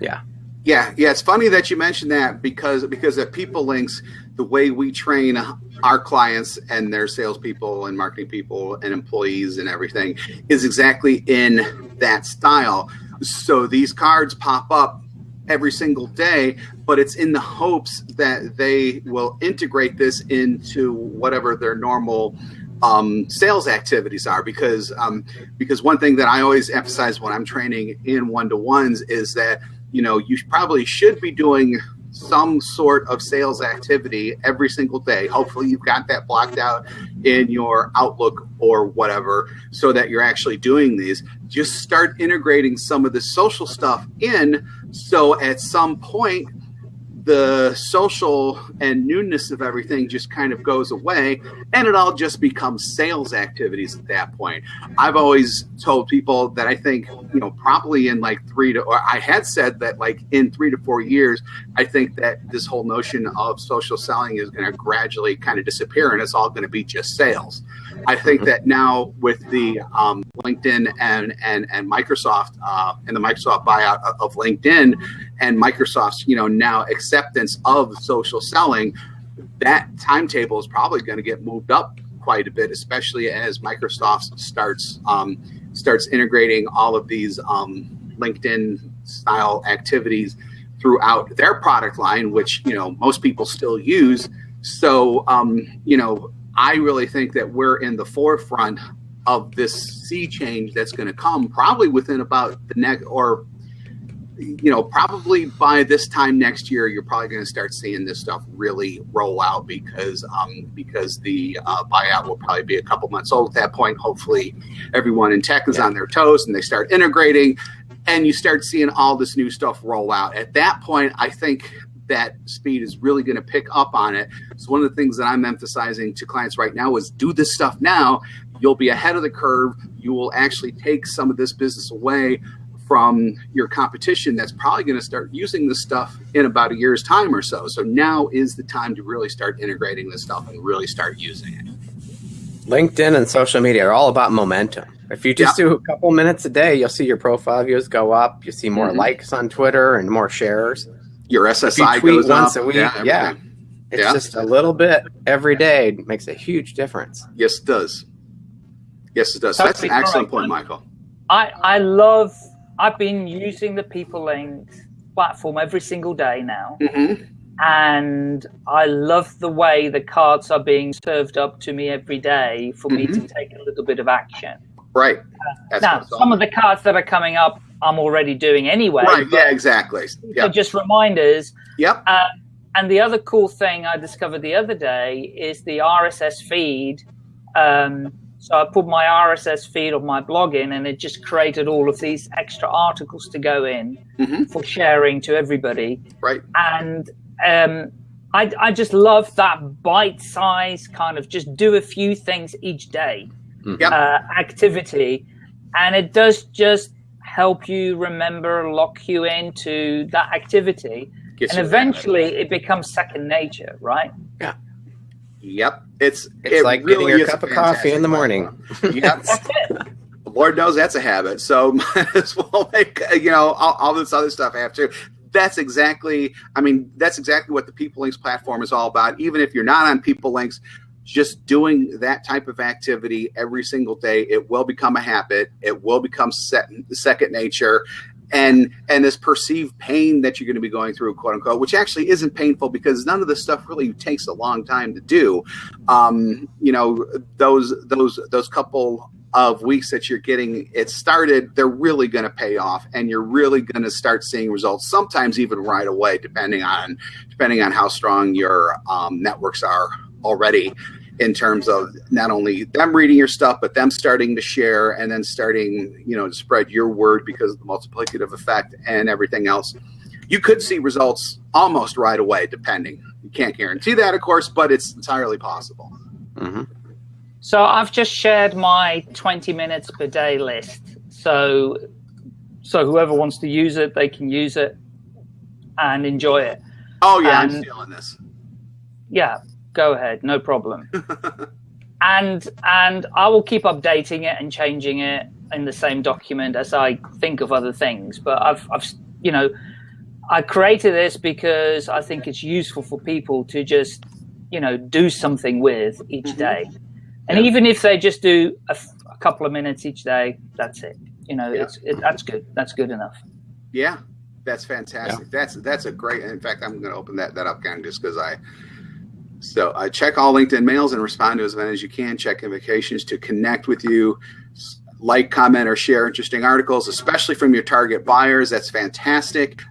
Yeah. Yeah, yeah, it's funny that you mentioned that because because at PeopleLinx, the way we train our clients and their salespeople and marketing people and employees and everything is exactly in that style. So these cards pop up every single day, but it's in the hopes that they will integrate this into whatever their normal um, sales activities are. Because um, because one thing that I always emphasize when I'm training in one to ones is that you know you probably should be doing some sort of sales activity every single day. Hopefully, you've got that blocked out in your Outlook or whatever so that you're actually doing these. Just start integrating some of the social stuff in so at some point, the social and newness of everything just kind of goes away and it all just becomes sales activities at that point. I've always told people that I think, you know, probably in like three to, or I had said that like in three to four years, I think that this whole notion of social selling is going to gradually kind of disappear and it's all going to be just sales. I think that now with the um, LinkedIn and and and Microsoft uh, and the Microsoft buyout of LinkedIn and Microsoft's you know now acceptance of social selling, that timetable is probably going to get moved up quite a bit, especially as Microsoft starts um, starts integrating all of these um, LinkedIn style activities throughout their product line, which you know most people still use. So um, you know I really think that we're in the forefront of this sea change that's going to come probably within about the next or you know probably by this time next year you're probably going to start seeing this stuff really roll out because um, because the uh, buyout will probably be a couple months old at that point hopefully everyone in tech is yeah. on their toes and they start integrating and you start seeing all this new stuff roll out at that point i think that speed is really going to pick up on it. So one of the things that I'm emphasizing to clients right now is do this stuff now. You'll be ahead of the curve. You will actually take some of this business away from your competition that's probably going to start using this stuff in about a year's time or so. So now is the time to really start integrating this stuff and really start using it. LinkedIn and social media are all about momentum. If you just do a couple minutes a day, you'll see your profile views go up. You see more mm-hmm. likes on Twitter and more shares. Your SSI you tweet goes once up. a week. Yeah, yeah. it's yeah. just a little bit every day makes a huge difference. Yes, it does. Yes, it does. So that's an excellent point, Michael. I I love I've been using the PeopleLinx platform every single day now. Mm-hmm. And I love the way the cards are being served up to me every day for mm-hmm. me to mm-hmm. take a little bit of action. Right. Uh, now, some of the cards that are coming up, I'm already doing anyway. Right. Yeah, exactly. Yep. just reminders. Yep. Uh, and the other cool thing I discovered the other day is the RSS feed. Um, so I put my RSS feed of my blog in, and it just created all of these extra articles to go in mm-hmm. for sharing to everybody. Right. And um, I, I just love that bite size kind of just do a few things each day mm-hmm. uh, activity. And it does just help you remember, lock you into that activity. Gets and eventually it becomes second nature, right? Yeah. Yep. It's it's it like really getting your cup of coffee in the morning. yep. Lord knows that's a habit. So might as well make you know all, all this other stuff I have to. That's exactly. I mean, that's exactly what the PeopleLinx platform is all about. Even if you're not on PeopleLinx, just doing that type of activity every single day, it will become a habit. It will become set, second nature, and and this perceived pain that you're going to be going through quote unquote which actually isn't painful because none of this stuff really takes a long time to do. Um, you know those those those couple of weeks that you're getting it started they're really going to pay off and you're really going to start seeing results sometimes even right away depending on depending on how strong your um, networks are already in terms of not only them reading your stuff, but them starting to share and then starting, you know, to spread your word because of the multiplicative effect and everything else. You could see results almost right away, depending. You can't guarantee that, of course, but it's entirely possible. Mm-hmm. So I've just shared my 20 minutes per day list. So, so whoever wants to use it, they can use it and enjoy it. Oh yeah, and, I'm feeling this. Yeah, go ahead, no problem. and and I will keep updating it and changing it in the same document as I think of other things. But I've I've you know I created this because I think it's useful for people to just you know do something with each mm-hmm. day, and yeah. even if they just do a, a, couple of minutes each day, that's it. You know, yeah. it's it, that's good. That's good enough. Yeah, that's fantastic. Yeah. That's that's a great. In fact, I'm going to open that that up again just because I so uh, check all LinkedIn mails and respond to as many as you can. Check invitations to connect with you, like, comment, or share interesting articles, especially from your target buyers. That's fantastic.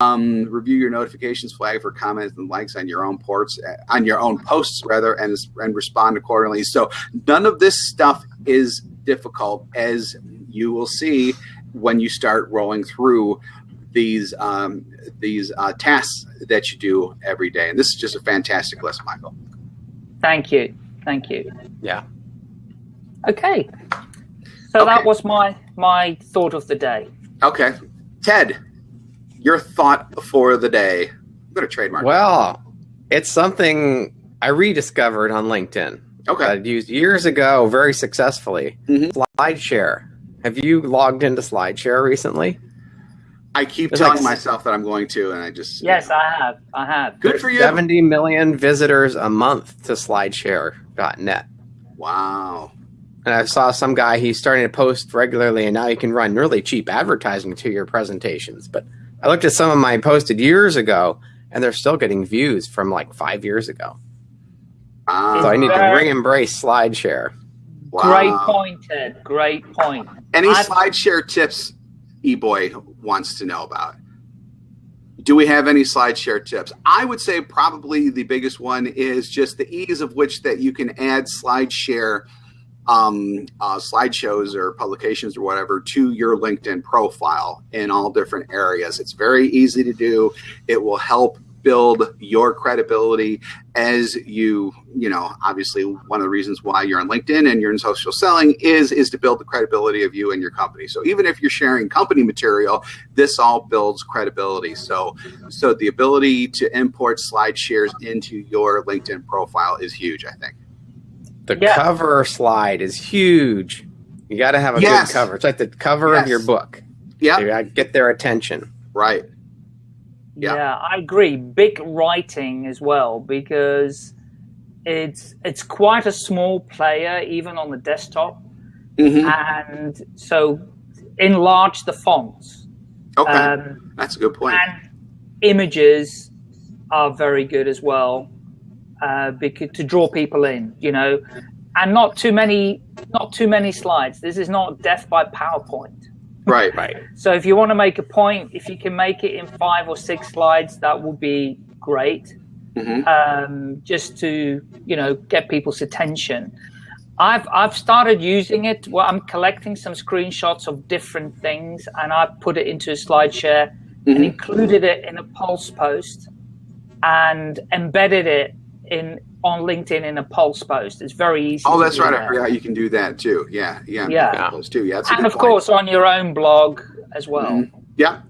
Um, review your notifications flag for comments and likes on your own ports, uh, on your own posts rather, and and respond accordingly. So none of this stuff is difficult, as you will see when you start rolling through these um, these uh, tasks that you do every day. And this is just a fantastic list, Michael. Thank you. Thank you. Yeah. Okay. So okay. that was my my thought of the day. Okay. Ted, your thought for the day. I'm going to trademark. Well, it's something I rediscovered on LinkedIn. Okay. I used years ago very successfully. Mm-hmm. SlideShare. Have you logged into SlideShare recently? I keep There's telling like, myself that I'm going to, and I just yes, I have, I have. Good for you. 70 million visitors a month to SlideShare.net. Wow. And I saw some guy he's starting to post regularly, and now you can run really cheap advertising to your presentations. But I looked at some of my posted years ago, and they're still getting views from like five years ago. Wow. So I need to re-embrace SlideShare. Wow. Great point, Ted. Great point. Any I've, SlideShare tips eBoy wants to know about. Do we have any SlideShare tips? I would say probably the biggest one is just the ease of which that you can add SlideShare um, uh, slideshows or publications or whatever to your LinkedIn profile in all different areas. It's very easy to do. It will help build your credibility as you, you know, obviously one of the reasons why you're on LinkedIn and you're in social selling is is to build the credibility of you and your company. So even if you're sharing company material, this all builds credibility. So so the ability to import slide shares into your LinkedIn profile is huge, I think. The yeah. cover slide is huge. You got to have a yes. good cover. It's like the cover yes. of your book. Yeah. Get their attention. Right. Yeah. yeah, I agree. Big writing as well because it's it's quite a small player even on the desktop, mm-hmm. and so enlarge the fonts. Okay, um, that's a good point. And images are very good as well uh, because to draw people in, you know, and not too many not too many slides. This is not death by PowerPoint. Right, right. So if you want to make a point, if you can make it in five or six slides, that would be great. Mm-hmm. Um, just to you know get people's attention. I've I've started using it. Well, I'm collecting some screenshots of different things, and I put it into a SlideShare mm-hmm. and included it in a Pulse post, and embedded it in on LinkedIn in a pulse post. It's very easy. Oh, that's right. That. I forgot you can do that too. Yeah, yeah, yeah. Post too. Yeah, and of point. course on your own blog as well. Mm-hmm. Yeah.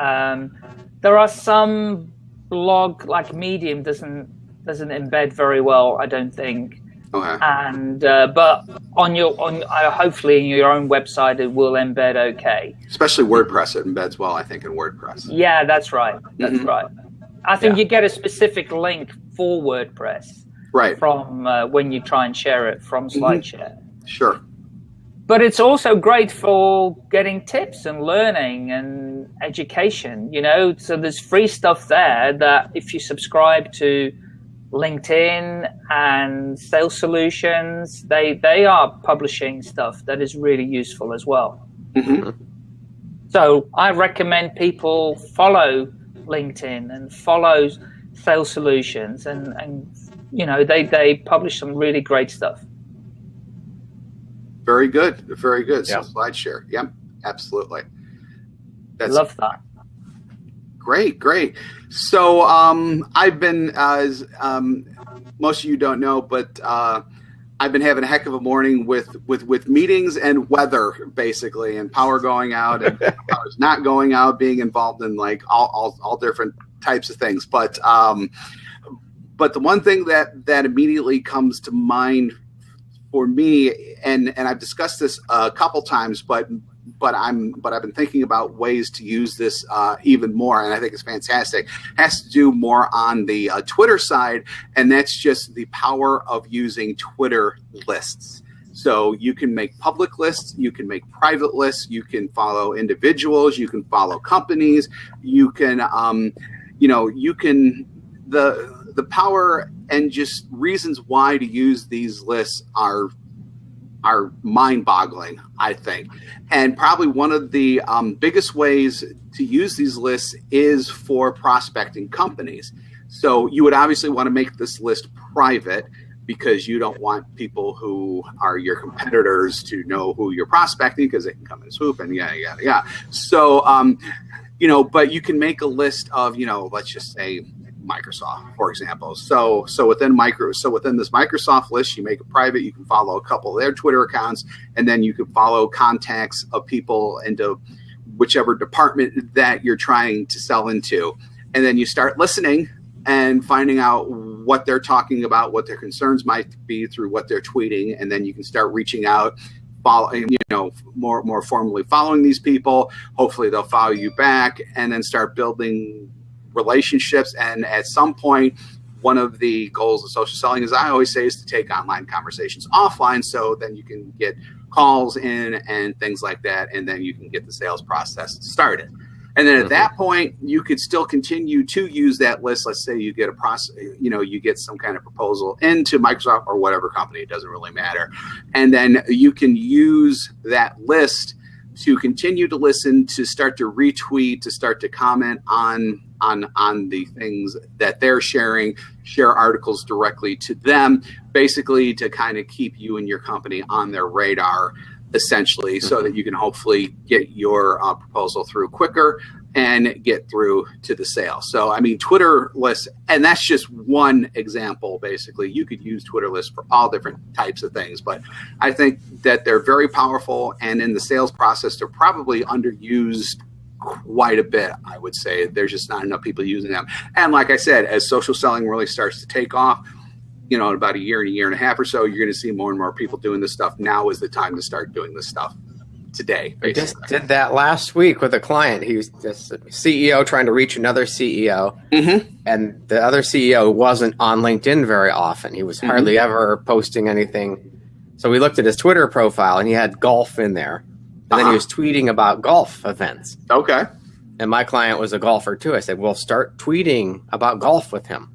Um, there are some blog like Medium doesn't doesn't embed very well. I don't think. Okay. And uh, but on your on uh, hopefully in your own website it will embed okay. Especially WordPress, it embeds well. I think in WordPress. Yeah, that's right. That's mm-hmm. right. I think yeah. you get a specific link for WordPress right from uh, when you try and share it from mm-hmm. SlideShare. Mm-hmm. Sure. But it's also great for getting tips and learning and education, you know. So there's free stuff there that if you subscribe to LinkedIn and Sales Solutions, they they are publishing stuff that is really useful as well. Mm-hmm. So I recommend people follow LinkedIn and follow Sales Solutions, and and you know they they publish some really great stuff. Very good, very good. Yeah. So SlideShare, yep, absolutely. That's love that. Great, great. So um, I've been, as um, most of you don't know, but uh, I've been having a heck of a morning with with with meetings and weather basically, and power going out and power's not going out, being involved in like all all, all different types of things. But um, but the one thing that that immediately comes to mind for me, and and I've discussed this a couple times, but but I'm but I've been thinking about ways to use this uh, even more, and I think it's fantastic. Has to do more on the uh, Twitter side, and that's just the power of using Twitter lists. So you can make public lists, you can make private lists, you can follow individuals, you can follow companies, you can, um, you know, you can the the power and just reasons why to use these lists are are mind-boggling, I think. And probably one of the um, biggest ways to use these lists is for prospecting companies. So you would obviously want to make this list private because you don't want people who are your competitors to know who you're prospecting because they can come and swoop and yeah, yeah, yeah. So, um, you know, but you can make a list of, you know, let's just say Microsoft, for example. So so within micro so within this Microsoft list, you make it private. You can follow a couple of their Twitter accounts, and then you can follow contacts of people into whichever department that you're trying to sell into, and then you start listening and finding out what they're talking about, what their concerns might be through what they're tweeting, and then you can start reaching out following, you know, more more formally following these people. Hopefully, they'll follow you back, and then start building relationships. And at some point, one of the goals of social selling, as I always say, is to take online conversations offline so then you can get calls in and things like that. And then you can get the sales process started. And then at that mm-hmm. point, you could still continue to use that list. Let's say you get a process, you know, you get some kind of proposal into Microsoft or whatever company, it doesn't really matter. And then you can use that list to continue to listen, to start to retweet, to start to comment on on on the things that they're sharing, share articles directly to them, basically to kind of keep you and your company on their radar essentially so that you can hopefully get your uh, proposal through quicker and get through to the sale. So, I mean, Twitter lists, and that's just one example, basically. You could use Twitter lists for all different types of things, but I think that they're very powerful. And in the sales process, they're probably underused quite a bit, I would say. There's just not enough people using them. And like I said, as social selling really starts to take off, you know, in about a year and a year and a half or so, you're going to see more and more people doing this stuff. Now is the time to start doing this stuff today. Basically. just did that last week with a client. He was this CEO trying to reach another CEO, mm-hmm. and the other CEO wasn't on LinkedIn very often. He was mm-hmm. hardly ever posting anything. So we looked at his Twitter profile, and he had golf in there, and uh-huh. then he uh-huh. was tweeting about golf events. Okay. And my client was a golfer too. I said, "Well, start tweeting about golf with him."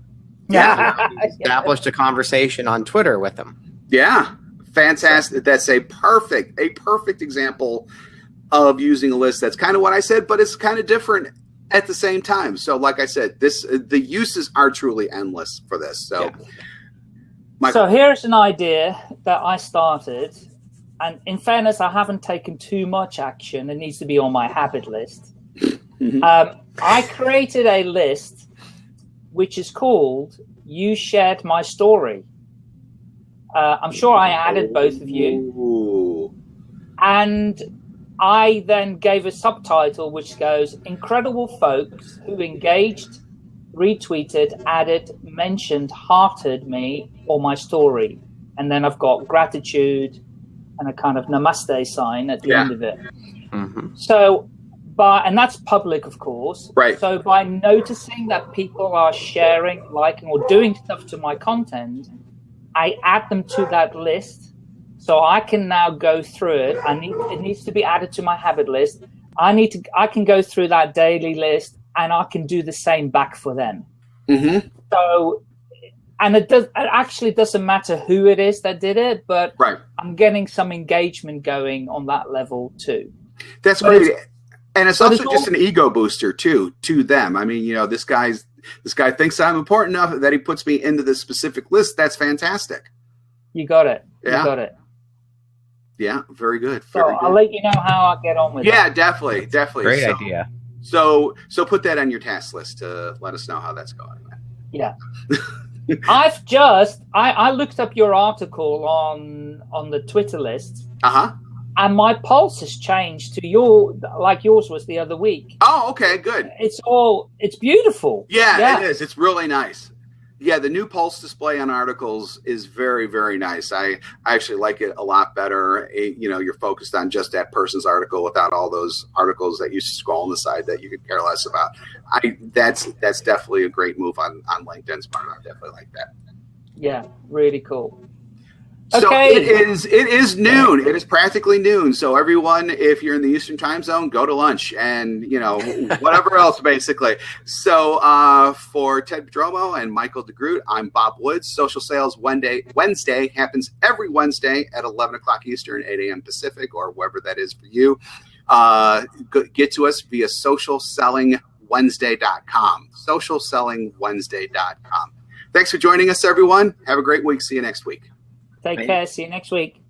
Yeah. established a conversation on Twitter with him. Yeah fantastic. That's a perfect, a perfect example of using a list. That's kind of what I said, but it's kind of different at the same time. So, like I said, this the uses are truly endless for this. So, yeah. so here's an idea that I started, and in fairness, I haven't taken too much action. It needs to be on my habit list. Mm-hmm. um, I created a list which is called "You Shared My Story." Uh, I'm sure I added both of you. Ooh. And I then gave a subtitle which goes Incredible folks who engaged, retweeted, added, mentioned, hearted me or my story. And then I've got gratitude and a kind of namaste sign at the yeah. end of it. Mm-hmm. So, by, and that's public, of course. Right. So by noticing that people are sharing, liking, or doing stuff to my content, I add them to that list. So I can now go through it. I need it needs to be added to my habit list. I need to I can go through that daily list and I can do the same back for them. Mm-hmm. So and it does it actually doesn't matter who it is that did it, but right. I'm getting some engagement going on that level too. That's but great. And it's also it's just all, an ego booster too to them. I mean, you know, this guy's this guy thinks I'm important enough that he puts me into this specific list. That's fantastic. You got it. Yeah. You got it. Yeah, very good. Very so good. I'll let you know how I get on with yeah, it. Yeah, definitely, definitely. Great so, idea. So, so put that on your task list to let us know how that's going. Yeah. I've just I, I looked up your article on on the Twitter list. Uh huh and my pulse has changed to your like yours was the other week. Oh, okay, good. It's all it's beautiful. Yeah, yeah, it is. It's really nice. Yeah, the new pulse display on articles is very, very nice. I, I actually like it a lot better. It, you know, you're focused on just that person's article without all those articles that you scroll on the side that you could care less about. I that's that's definitely a great move on on LinkedIn's part. I definitely like that. Yeah, really cool. So it is it is noon. It is practically noon. So everyone, if you're in the Eastern time zone, go to lunch and you know whatever else basically. So uh, for Ted Prodromou and Michael DeGroot, I'm Bob Woods. Social Sales Wednesday Wednesday happens every Wednesday at 11 o'clock Eastern, 8 a.m. Pacific, or wherever that is for you. Uh, get to us via socialsellingwednesday.com. Socialsellingwednesday.com. Thanks for joining us, everyone. Have a great week. See you next week. Take care. See you next week.